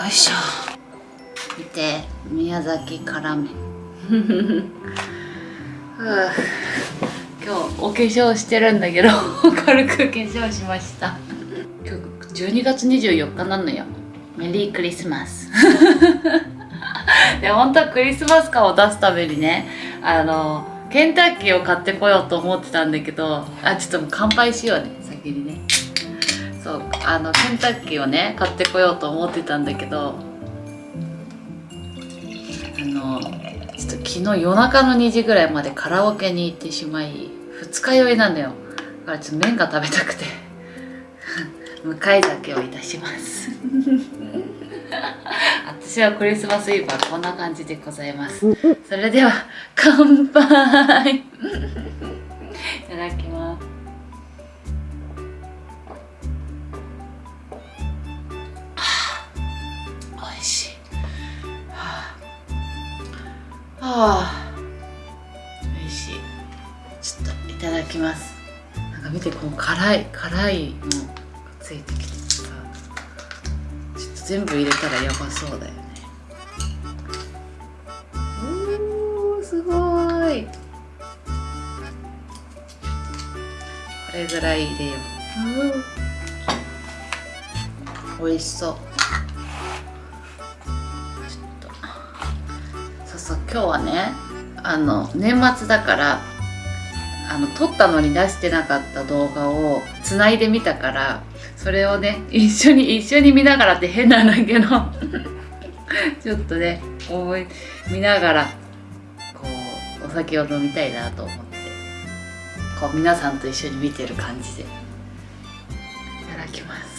よいしょ。見て宮崎辛麺 今日お化粧してるんだけど 軽く化粧しました。今日12月24日なのよ。メリークリスマス。で本当はクリスマス感を出すためにねあのケンタッキーを買ってこようと思ってたんだけどあちょっともう乾杯しようね。先にねそうあのケンタッキーをね買ってこようと思ってたんだけどあのちょっと昨日夜中の2時ぐらいまでカラオケに行ってしまい二日酔いなんだよ。だからちょっと麺が食べたくて向かい酒をいたします。私はクリスマスイブはこんな感じでございます。それでは乾杯。いただきます。し。いはあ、はあ、美味しい。ちょっといただきます。なんか見てこの辛い辛いのがついてきてさ。ちょっと全部入れたらやばそうだよね。おーすごい。これぐらい入れよう。美味しそう。そう今日はねあの年末だからあの撮ったのに出してなかった動画をつないでみたからそれをね一緒に一緒に見ながらって変なんだけど ちょっとね思い見ながらこうお酒を飲みたいなと思ってこう皆さんと一緒に見てる感じでいただきます。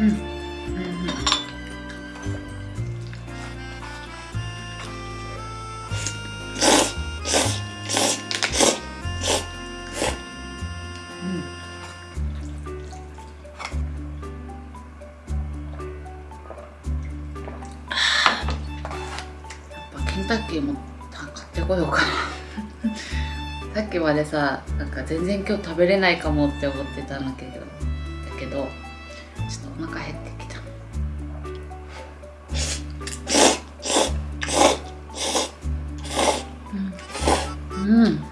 うん、うんうん。やっぱケンタッキーも買ってこようかな。さっきまでさなんか全然今日食べれないかもって思ってたんだけどだけどうん、ちょ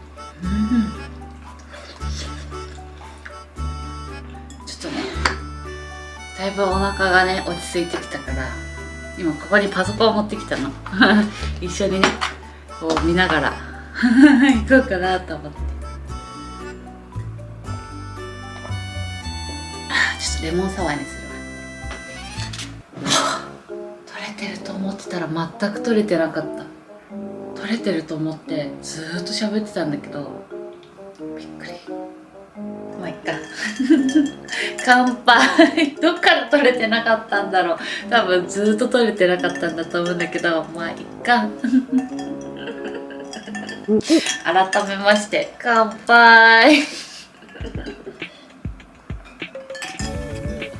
っとねだいぶお腹がね落ち着いてきたから今ここにパソコンを持ってきたの。一緒にねこう見ながら 行こうかなと思って。あちょっとレモンサワーにするわ。取れてると思ってたら全く取れてなかった。れてると思ってずーっと喋ってたんだけどびっくり。まあいっか。乾杯。どっから取れてなかったんだろう。多分ずっと取れてなかったんだと思うんだけどまあいっか。改めまして乾杯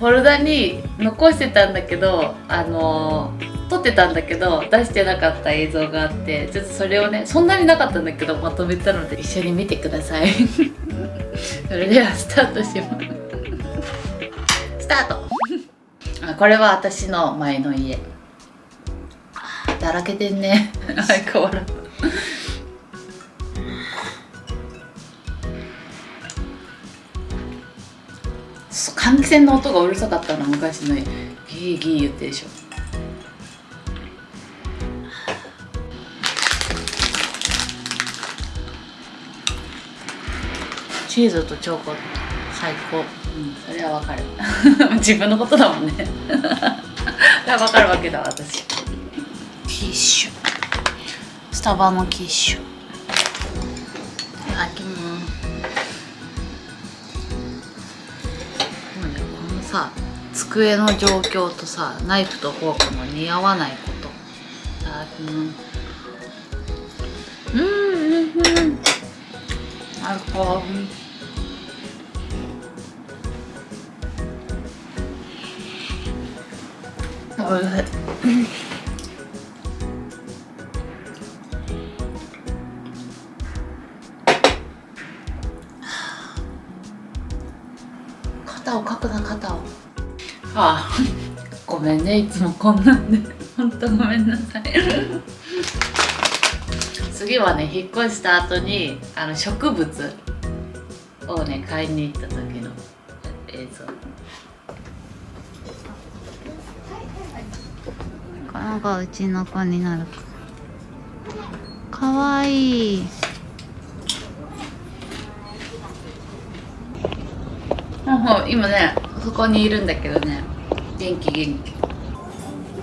フォルダに残してたんだけどあのー撮ってたんだけど出してなかった映像があってちょっとそれをねそんなになかったんだけどまとめたので一緒に見てください。それではスタートします。スタート。あこれは私の前の家。あだらけてんね。相変わらず換気扇の音がうるさかったの昔のギーギー言ってでしょ。チーズとチョコ最高。うんそれはわかる。自分のことだもんね。それはわかるわけだ私。キッシュ。スタバのキッシュ。さ机の状況とさナイフとフォークの似合わないこと。うんうんうん。最高おいしい。あごめんねいつもこんなんで。本当ごめんなさい。次はね引っ越した後にあの植物をね買いに行った時の映像。この子うちの子になる。かかわいい。今ねそこにいるんだけどね元気元気。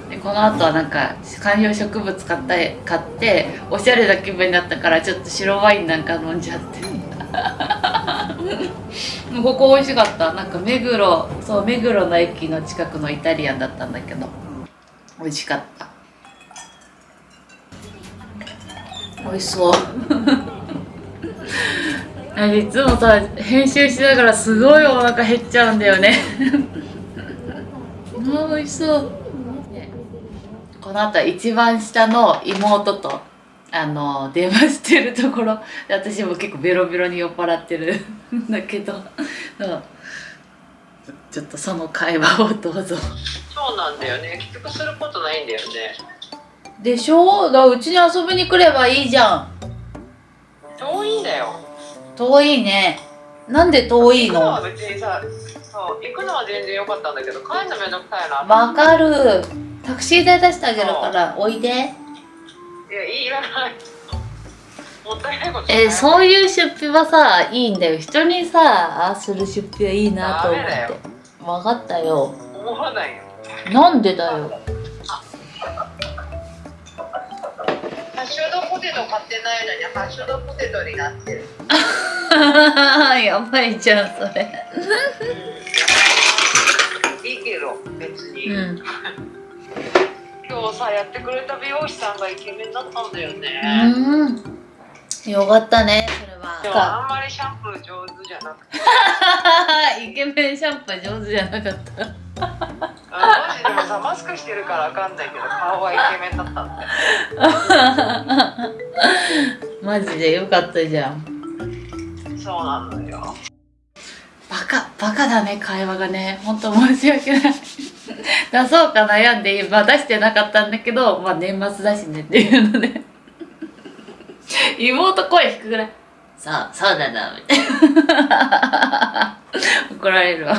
でこの後はなんか観葉植物買った買っておしゃれな気分になったからちょっと白ワインなんか飲んじゃって。ここ美味しかった。なんか目黒そう目黒の駅の近くのイタリアンだったんだけど。美味しかった。美味しそう。いつもさ編集しながらすごいお腹減っちゃうんだよね あ美味しそう。この後は一番下の妹とあの電話してるところで私も結構ベロベロに酔っ払ってる。ん だけど ちょっとその会話をどうぞ。そうなんだよね。結局することないんだよね。でしょ？だからうちに遊びに来ればいいじゃん。遠いんだよ。遠いねなんで遠い行くののは別にさそう行くのは全然良かったんだけど帰るのめんどくさいな。わかる。タクシー代出してあげるからおいで。いやいらない。もったいないことえーうそういう出費はさいいんだよ。人にさああする出費はいいなと思って。分かったよ。思わないよ。なんでだよハッシュドポテト買ってないのにハッシュドポテトになってるやばいじゃんそれいいけど別に、うん今日さやってくれた美容師さんがイケメンだったんだよね、うんよかったねそれはでもあんまりシャンプー上手じゃなくてイケメンシャンプー上手じゃなかったあマジでもさマスクしてるからわかんないけど顔はイケメンだったんだよマジでよかったじゃん。そうなのよ。バカバカだね会話がね。本当申し訳ない。出そうか悩んで、まあ、出してなかったんだけど、まあ、年末だしねっていうので 妹声低くない？そうそうだなみたいな。怒られるわ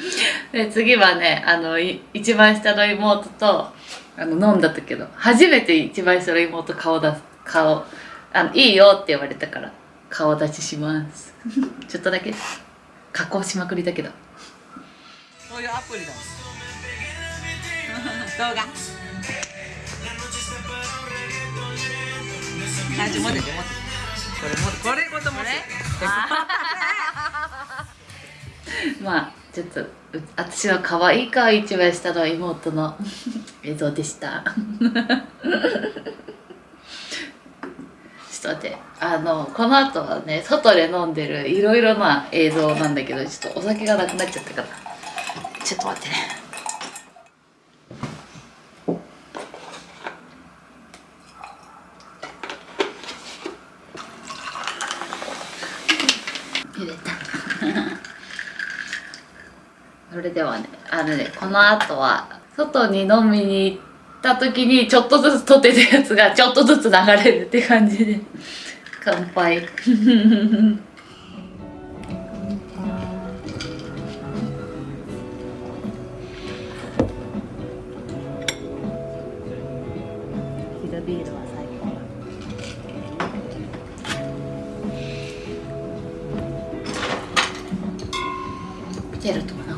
で次はねあのい一番下の妹とあの飲んだったけど初めて一番下の妹顔出す顔あのいいよって言われたから顔出しします。ちょっとだけ。加工しまくりだけど。そういうアプリだ。動画。あちょ持ってて持って。てこれもこれごと持って。てまあちょっとう私の可愛い顔一番下の妹の。映像でした。ちょっと待って。あのこの後はね外で飲んでるいろいろな映像なんだけどちょっとお酒がなくなっちゃったから。ちょっと待ってね。入れたそれではねあのねこの後は外に飲みに行った時にちょっとずつ撮ってたやつがちょっとずつ流れるって感じで。乾杯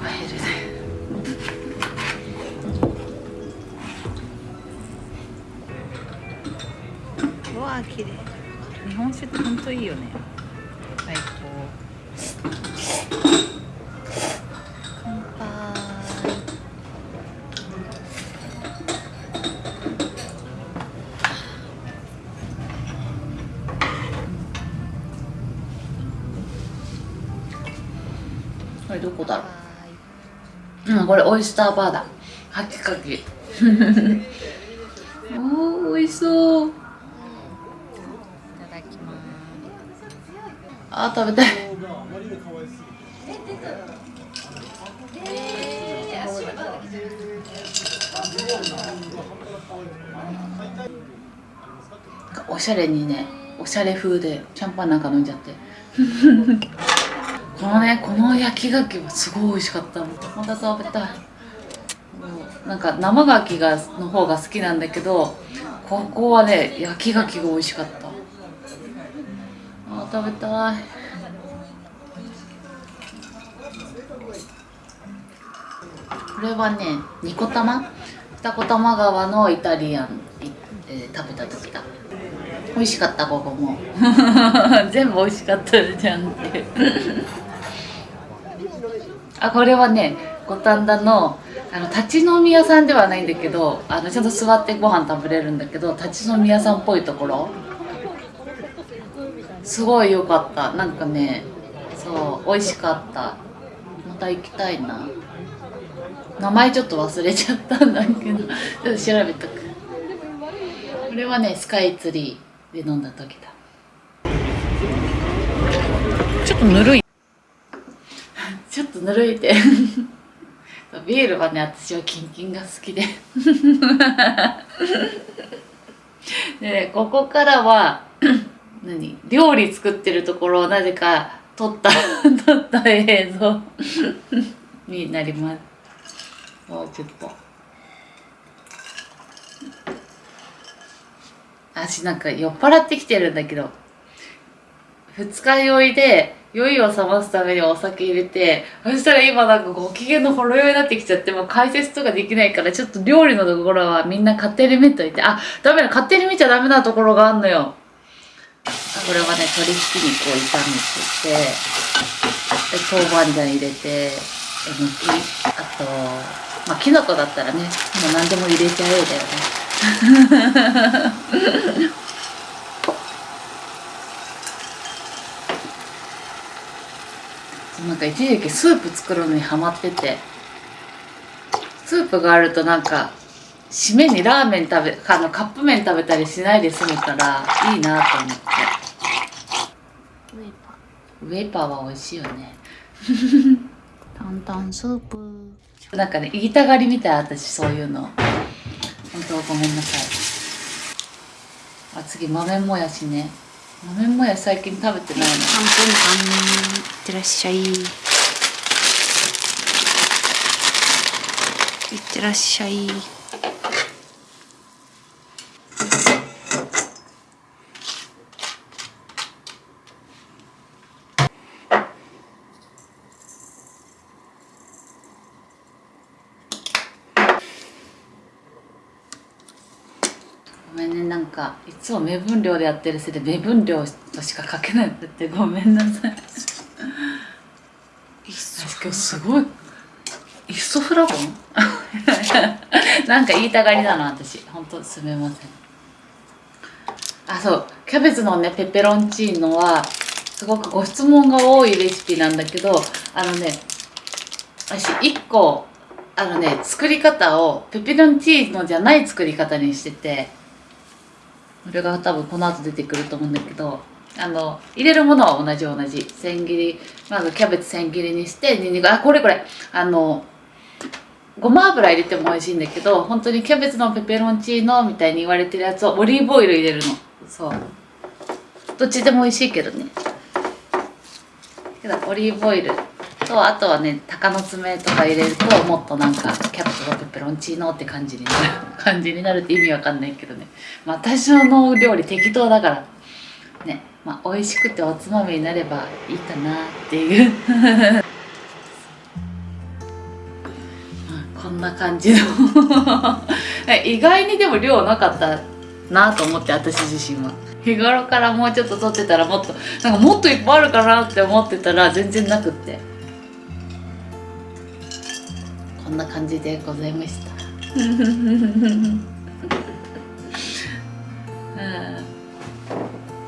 腹減るねうわ綺麗日本酒って本当いいよね。最高。ううんこれオイスターバーだ。カキカキおー美味しそう。いただきます。あー食べたい。おしゃれにねおしゃれ風でシャンパンなんか飲んじゃって このねこの焼き牡蠣はすごい美味しかった。のまた食べたい。なんか生牡蠣がの方が好きなんだけどここはね焼き牡蠣が美味しかった。あー食べたい。これはね二子玉二子玉川のイタリアン行って食べた時だ。美味しかったここも。全部美味しかったじゃんってあこれはね五反田のあの立ち飲み屋さんではないんだけどあのちゃんと座ってご飯食べれるんだけど立ち飲み屋さんっぽいところ。すごい良かった。なんかねそう美味しかった。また行きたいな。名前ちょっと忘れちゃったんだけどちょっと調べとく。これはねスカイツリーで飲んだ時だ。ちょっとぬるい。ちょっとぬるいて。ビールはね私はキンキンが好きで。でねここからは 何？料理作ってるところをなぜか撮った 撮った映像になります。もうちょっと。私なんか酔っ払ってきてるんだけど。二日酔いで酔いを覚ますためにお酒入れてそしたら今なんかご機嫌のほろ酔いになってきちゃってもう解説とかできないからちょっと料理のところはみんな勝手に見といてあダメだ勝手に見ちゃダメなところがあんのよ。これはね鶏ひき肉を炒めてて。で豆板醤入れてえのきあとまあきのこだったらねもう何でも入れちゃえだよね。なんか一時期スープ作るのにハマってて。スープがあるとなんか締めにラーメン食べあのカップ麺食べたりしないで済むからいいなと思って。ウェイパー。は美味しいよね。担々スープ。なんかね言いたがりみたい私そういうの。本当ごめんなさい。あ次豆もやしね豆もや最近食べてないの？3分間いってらっしゃい。いってらっしゃい。ごめんねなんかいつも目分量でやってるせいで目分量としか書けないんだってごめんなさい。私今日すごいイソフラボン？なんか言いたがりだな私。本当すみません。あそう。キャベツのねペペロンチーノはすごくご質問が多いレシピなんだけどあのね私1個あのね作り方をペペロンチーノじゃない作り方にしててこれが多分この後出てくると思うんだけどあの入れるものは同じ同じ。千切りまずキャベツ千切りにしてにんにくあこれこれ。あのごま油入れても美味しいんだけど本当にキャベツのペペロンチーノみたいに言われてるやつをオリーブオイル入れるの。そう。どっちでも美味しいけどね。けどオリーブオイル。とあとはね鷹の爪とか入れるともっとなんかキャベツのペペロンチーノって感じになる感じになるって意味わかんないけどね。まあ私の料理適当だから。ね。まあ美味しくておつまみになればいいかなっていう。こんな感じの。意外にでも量なかったなと思って私自身は。日頃からもうちょっと取ってたらもっとなんかもっといっぱいあるかなって思ってたら全然なくって。こんな感じでございました。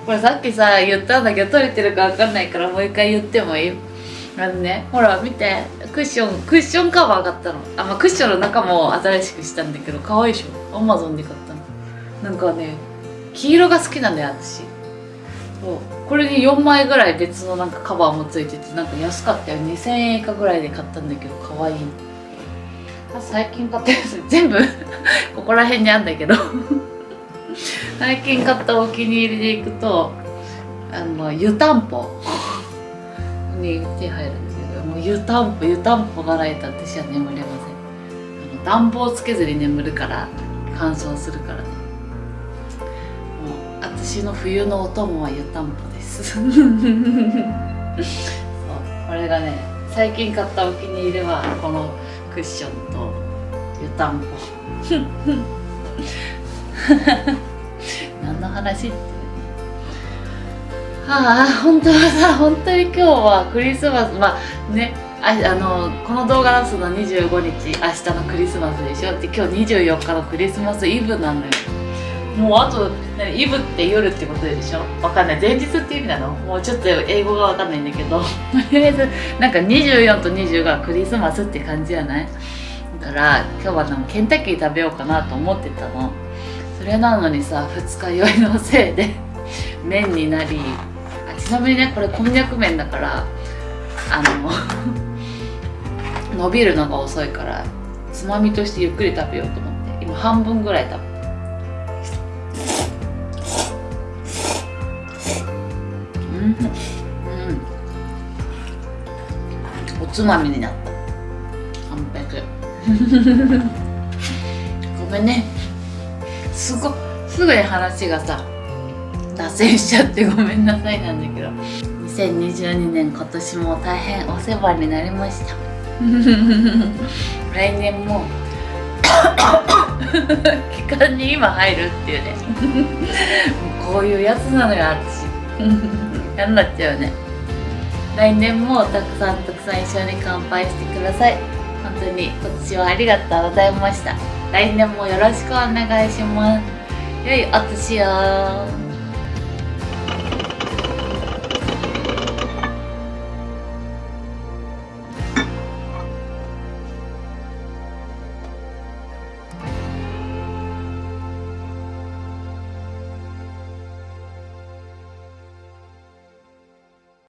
これさっきさ言ったんだけど取れてるか分かんないからもう一回言ってもいい？あのねほら見て。クッションクッションカバー買ったの。あ、まあ、クッションの中も新しくしたんだけど可愛いでしょ？アマゾンで買ったの。なんかね黄色が好きなんだよ私。そう。これに4枚ぐらい別のなんかカバーもついててなんか安かったよ。2000円以下ぐらいで買ったんだけど可愛い。あ最近買ったやつ。全部。ここら辺にあんだけど。最近買ったお気に入りでいくとあの湯たんぽ。に手入るんだけどもう湯たんぽ湯たんぽがないと私は眠れません。あの暖房つけずに眠るから乾燥するからね。もう私の冬のお供は湯たんぽです。そうこれがね最近買ったお気に入りはこのクッション。湯たんぽ。何の話って。はあ本当はさ本当に今日はクリスマス。まあねああのこの動画出すの25日明日のクリスマスでしょ。って今日24日のクリスマスイブなのよ。もうあとイブって夜ってことでしょ。わかんない。前日って意味なの？もうちょっと英語がわかんないんだけど。とりあえずなんか24と20がクリスマスって感じじゃない？から今日はなんかケンタッキー食べようかなと思ってたの。それなのにさ二日酔いのせいで麺になりあちなみにねこれこんにゃく麺だからあの伸びるのが遅いからつまみとしてゆっくり食べようと思って今半分ぐらい食べうん、うん、おつまみになった。ごめんね。すごすぐに話がさ脱線しちゃってごめんなさいなんだけど。2022年今年も大変お世話になりました。来年も。期間に今入るっていうね。もうこういうやつなのよ私。嫌になっちゃうね。来年もたくさんたくさん一緒に乾杯してください。本当に今年はありがとうございました。来年もよろしくお願いします。良いお年を。